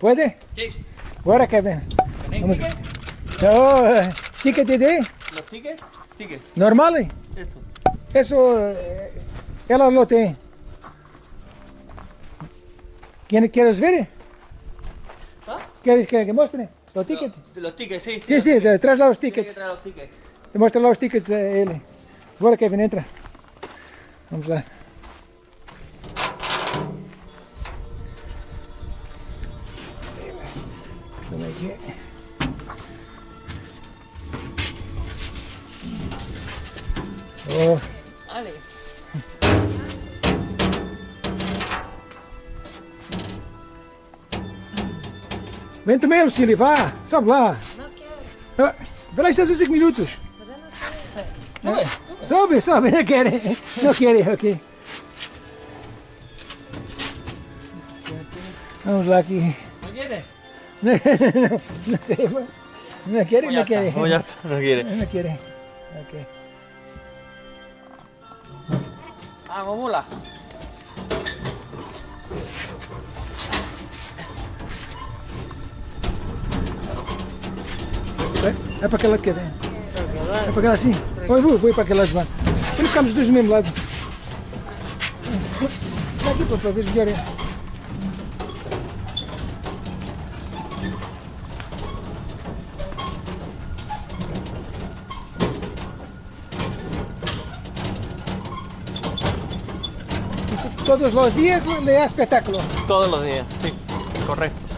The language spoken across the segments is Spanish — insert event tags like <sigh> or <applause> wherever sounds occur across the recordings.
¿Puede? Sí. Ahora Kevin. ¿Tenéis Vamos. ticket? Oh, eh, ticket de ¿Los tickets? Tickets. normal? eh? Eso. Eso, eh, ela lo tem. ¿Quieres, ¿Quieres ver? ¿Ah? ¿Quieres que, que muestre los tickets? Los, los tickets, sí. Sí, sí, traes los Tiene que tickets. traer los tickets. Te muestra los tickets a ele. Agora Kevin, entra. Vamos lá. Como é que é? Oh. Olha aí. Vem também, Lucília, vá, sobe lá. Não quero. Ah, Vê lá, estás a 5 minutos. Não é? Sobe, sobe, não querem. Não querem, ok. Vamos lá aqui. ¿No no, no sé, no, no quiere, ya no quiere. pues ya está, no quiere. No quiere. Ok. Vamos, mula. É, é para aquela que vem. É para aquela assim. Vou, vou, vou para aquela de lá. Ficamos os dois do mesmo lado. Dá aqui para, ver melhor. Isto Todos os dias le há espetáculo. Todos los días, sí. Correcto.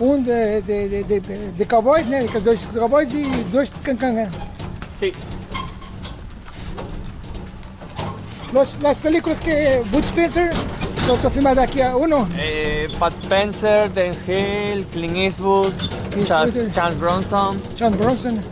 Um de, de, de, de, cowboys, né? Com dois cowboys e dois de cancan. né? Sí. Los, las películas que Bud Spencer los ha filmado aquí a uno. Eh, Pat Spencer, Dennis Hill, Clint Eastwood, Charles, Eastwood. Charles Bronson. Bronson.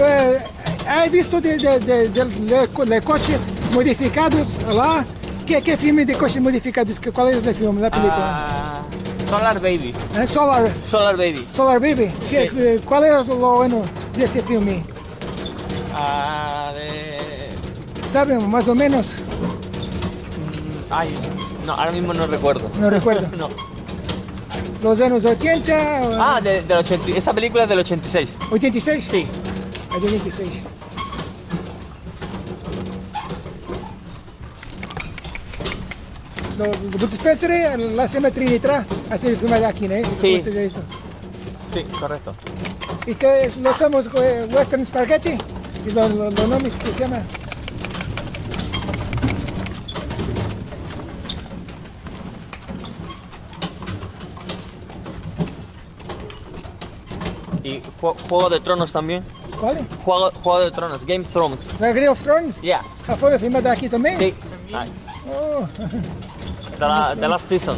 Eh, ¿Has visto de, de, de, de- de- de coches modificados lá? Que, que filme de coches modificados? ¿Cuál es el filme, la película? Ah, Solar Baby. Eh, Solar, Solar Baby. Solar Baby. Que, Sí. ¿Cuál es lo bueno de ese filme? Ah, de... ¿Saben? Más o menos. Ay, no, ahora mismo no recuerdo. No recuerdo. <laughs> no. Los años 80, Ah, de- del 80, esa película es del 86. 86. Sí. De 86. No, Bud Spencer, eh, la Trinitra, así filmada aquí, ¿no? Sí. De esto. Sí, correcto. Esto es, lo somos eh, Western Spaghetti, y lo, lo, lo nombre que se llama. Y Ju- Juego de Tronos también. ¿Cuál? Juego, Juego de Tronos, Game of Thrones. La Game of Thrones. Yeah. Ah, foi filmada aqui também? Sí. Ay, Oh, The, la- the Last Season.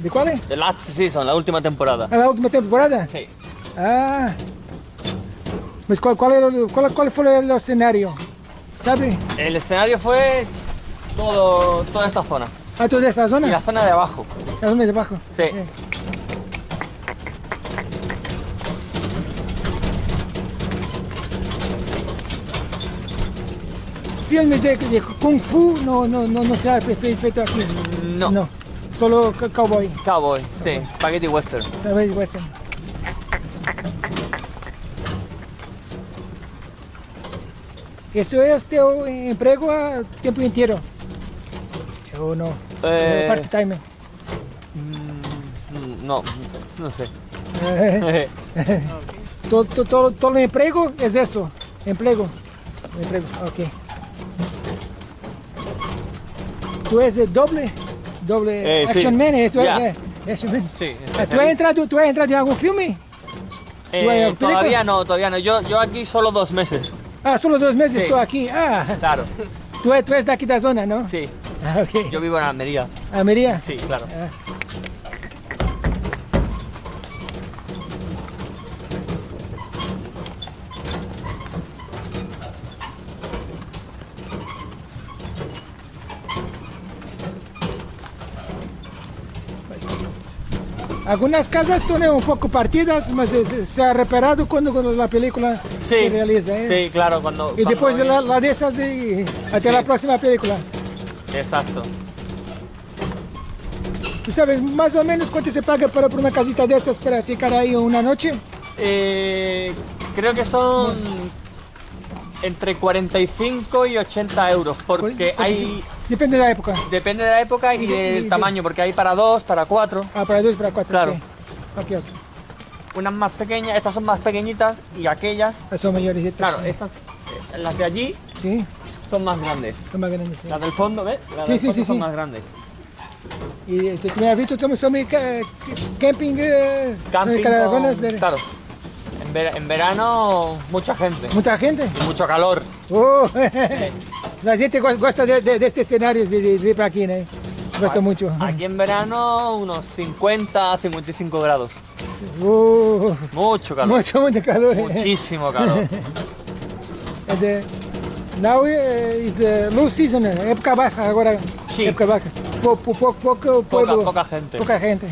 de qual é? The Last Season, la última temporada. A última temporada? Sí. Ah. Mas qual, qual, era, o- qual, qual foi o cenário? Sabe? El escenario fue todo, toda esta zona. A toda esta Y la zona? zona de abajo. A zona de abaixo? Sí. É. Filmes de, de Kung Fu no, no, no, no se ha fe- feito aqui. No. No. Solo cowboy, Cowboy, sí. Spaghetti Western. ¿sabes? Western. Esto es teu emprego a tiempo inteiro? Ou não? Eh, Part-time. Mm, No, no sé. <laughs> Eh, todo, todo, todo, todo el empleo es eso, empleo. Empleo, ok. Tú eres doble, doble Eh, sí. action man, eh, tú Ya. eres eh, man. Sí, Ah, ¿Tú has entrado, tú has entrado en algún filme? Eh, todavía no, todavía no. Yo, yo aquí solo dos meses. Ah, solo dos meses Sí. estoy aquí. Ah, Claro. tú, tú eres de aquí de la zona, ¿no? Sí. Ah, ok. Yo vivo en Almería. Almería. Sí, claro. Ah. Algunas casas están un poco partidas, mas se, se- ha reparado cuando, cuando la película Sí. se realiza. ¿eh? Sí, claro, cuando. Y cuando después de la, la de esas y hasta Sí. la próxima película. Exacto. ¿Tú sabes más o menos cuánto se paga para por una casita de esas para ficar ahí una noche? Eh, creo que son entre 45 y 80 euros, porque hay... Depende de la época. Depende de la época y Y de- y del de- tamaño, porque hay para dos, para cuatro. Ah, para dos, para cuatro. Claro. ok. Ok, ok. Unas más pequeñas, estas son más pequeñitas y aquellas, Ah, Son mayores. estas, claro, sí. estas, eh, las de allí Sí, son más grandes. son más grandes. sí. Las del fondo, ¿ves? Las Sí, del sí, fondo sí, son sí. más grandes. Y eh, tú me has visto, son camping, eh, Camping son caravanas con- de Claro. En verano, mucha gente. mucha gente. Y mucho calor. Oh, <laughs> la gente go- gosta de, de, de este escenario, de, de, para aquí, ¿no? Gosta mucho. Aquí en verano, unos 50, 55 grados. Oh, Mucho calor. mucho, mucho calor. Muchísimo calor. And, <laughs> uh, now uh, is uh, low season, uh, época baja agora. Sí. Época baja. Po, po, po, pouco Poca, pueblo, poca gente. pouca gente.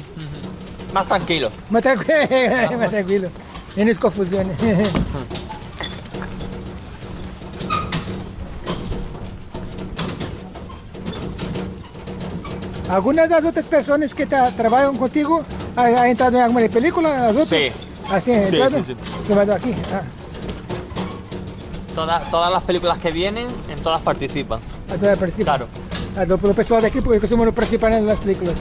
Más tranquilo. Mas tranquilo, <laughs> mas tranquilo. Menos confusão. <laughs> ¿Alguna de las otras personas que tra- trabajan contigo ha, ha entrado en alguna película? ¿Las otras? Sí. ¿Así han Sí, entrado? sí, sí. Aquí. Ah, Toda- todas las películas que vienen, en todas participan. a toda partida. Claro. A do, do pessoal daqui, porque costumam participar nas películas.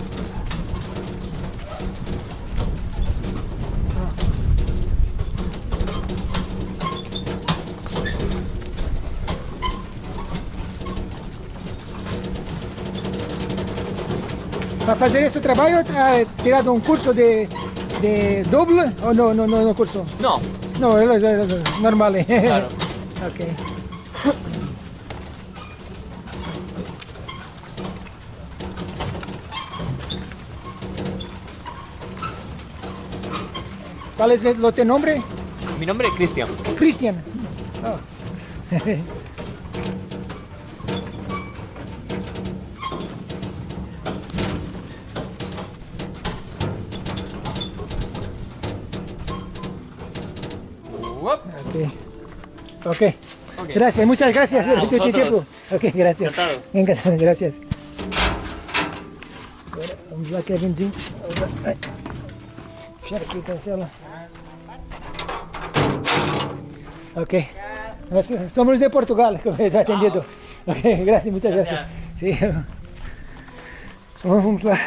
Para fazer esse trabalho, ha tirado um curso de, de doble ou não, não, não, não curso? No, Não, é é- é normal. claro. <laughs> ok. ¿Cuál es el, teu nombre? Mi nombre es Cristian. Cristian. Oh. <laughs> Ok. Ok. Gracias, muchas gracias por vosotros. tiempo. Ok, gracias. Encantado. Encantado, <laughs> gracias. Agora, vamos lá, Kevinzinho. Fechar aqui, cancela. Ok. Nós somos de Portugal, <laughs> como está atendido. Ok, gracias, muchas gracias. Sí. Vamos lá.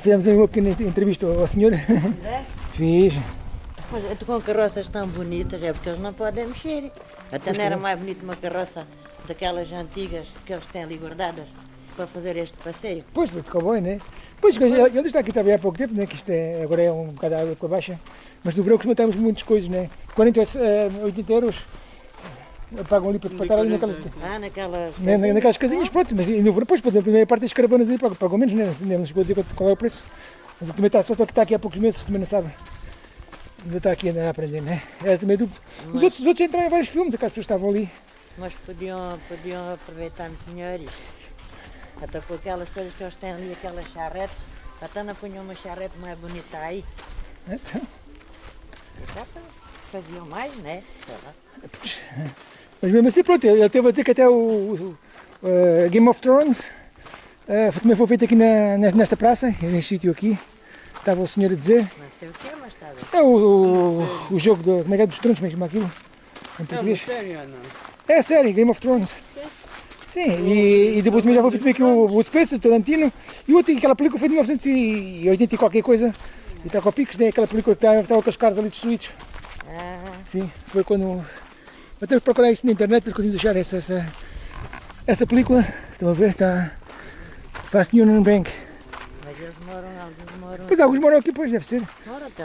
Fizemos uma pequena entrevista ao senhor. Fiz. Mas com carroças tão bonitas, é porque eles não podem mexer. Até não era mais bonito uma carroça daquelas antigas que eles têm ali guardadas para fazer este passeio. Pois, de cowboy, né? Pois, ele ele está aqui também há pouco tempo, né? Que isto é, agora é um bocado água com a baixa. Mas no verão costumamos muitas coisas, né? 40, eh, 80 euros eh, pagam ali para, para estar ali naquelas, Ah, naquelas. né, na- naquelas casinhas, pronto. Mas e no verão, depois, na primeira parte das caravanas ali pagam, pagam menos, né? Não chegou a dizer qual- é o preço. Mas ele também está só que está aqui há poucos meses, também não sabe. Ainda está aqui ainda a aprender, né? É também dúvida. Os outros, os outros entraram em vários filmes, aquelas pessoas estavam ali. Mas podiam, podiam aproveitar muito melhor isto. Até com aquelas coisas que eles têm ali, aquelas charretes. Até não punham uma charrete mais bonita aí. Então, Já faziam mais, né? Mas mesmo assim, pronto, ele teve a dizer que até o, o- eh, Game of Thrones eh, também foi feito aqui na, nes- nesta praça, neste sítio aqui. Estava o senhor a dizer. Não sei o que, mas está bem. É o, o, o jogo do, como é que é, dos tronos, como é que aquilo? Em português. sério, não? É a série, Game of Thrones. Sim, e, e depois também já feito também aqui o, o Space, o Tarantino. E o outro, aquela película foi de 1980 e qualquer coisa. E está com a Pix, né? aquela película que estava com os caras ali destruídos. Ah, Sim, foi quando. Até procurar isso na internet, conseguimos achar essa, essa, essa película. Estão a ver? Está. Fast Union Bank. Mas eles moram, alguns moram. Pois alguns moram aqui, pois deve ser. Moram até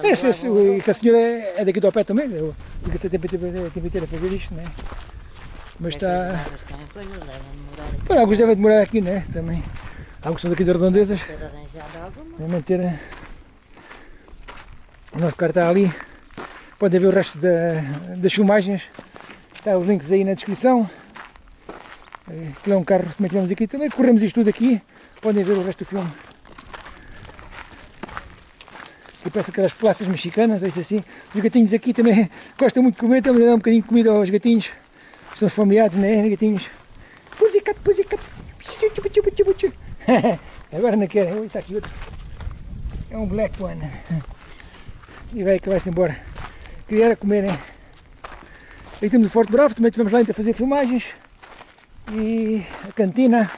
que a senhora é é daqui do pé também, eu- fica-se a tempo inteiro a fazer isto, né? Mas Estas está. aqui Pois, alguns devem demorar aqui, né? Também. Alguns são daqui de redondezas. Devem ter. eh, O nosso carro está ali. Podem ver o resto da- das filmagens. Está os links aí na descrição. Aquilo é um carro que também tivemos aqui. Também corremos isto tudo aqui. Podem ver o resto do filme. Aqui parece aquelas praças mexicanas, é isso assim. Os gatinhos aqui também <laughs> gostam muito de comer. A dar um bocadinho de comida aos gatinhos. Estão familiares, né? Gatinhos. Pussycat, pussycat. <laughs> Agora não querem. Ui, está aqui outro. É um black one. E vai que vai-se embora. Queria comer, né? Aí temos o Forte Bravo, também estivemos lá a fazer filmagens. E a cantina.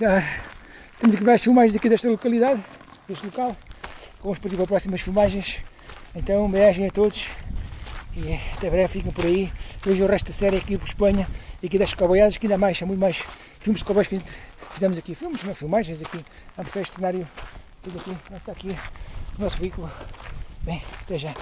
Já temos aqui várias filmagens aqui desta localidade, deste local. Vamos partir para próximas filmagens. Então, beijo a todos. E até breve, fiquem por aí. Vejam o resto da série aqui por Espanha. E aqui das cowboyadas, que ainda mais, há muito mais filmes de cowboys que a gente fizemos aqui. Filmes, não, filmagens aqui. Vamos mostrar este cenário tudo aqui. Está aqui o nosso veículo. Bem, até já.